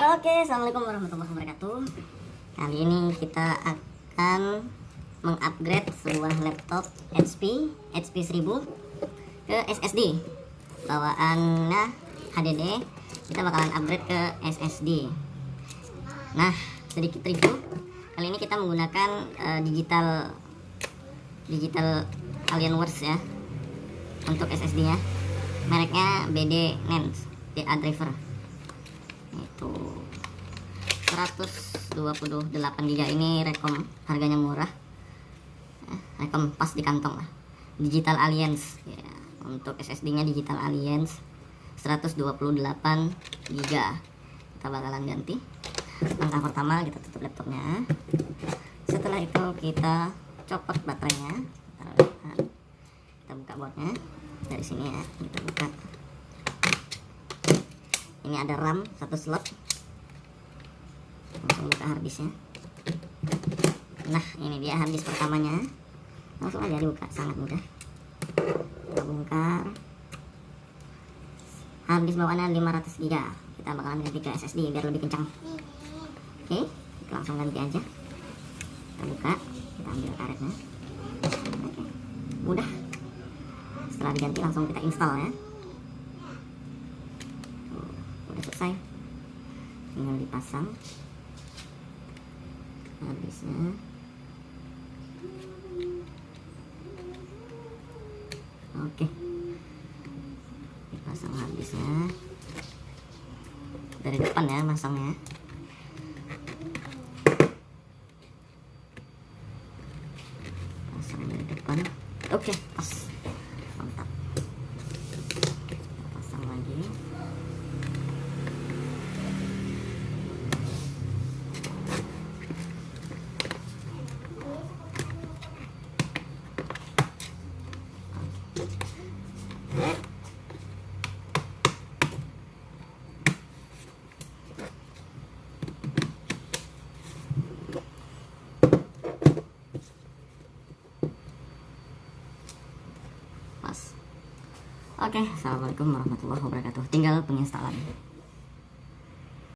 Oke, assalamualaikum warahmatullahi wabarakatuh. Kali ini kita akan mengupgrade sebuah laptop HP HP 1000 ke SSD. Bawaannya HDD. Kita bakalan upgrade ke SSD. Nah, sedikit review. Kali ini kita menggunakan uh, digital digital Alienware ya untuk SSD-nya. Mereknya BD NAND DA driver itu 128 GB ini rekom harganya murah. Eh, rekom pas di kantong lah. Digital alliance ya, untuk SSD nya digital alliance 128 GB kita bakalan ganti. Langkah pertama kita tutup laptopnya. Setelah itu kita copot baterainya. Kita buka boardnya. Dari sini ya kita buka ini ada RAM satu slot. Langsung buka harddisknya nah ini dia harddisk pertamanya. Langsung aja dibuka sangat mudah. Kita bongkar. Harddisk bawaannya 500 GB kita bakalan ganti ke SSD biar lebih kencang. Oke kita langsung ganti aja. Kita buka kita ambil karetnya. Oke mudah. Setelah diganti langsung kita install ya selesai. Tinggal dipasang. Habisnya. Oke. Dipasang habisnya. Dari depan ya masangnya. Pasang dari depan. Oke pas Oke, okay, assalamualaikum warahmatullahi wabarakatuh. Tinggal penginstalan.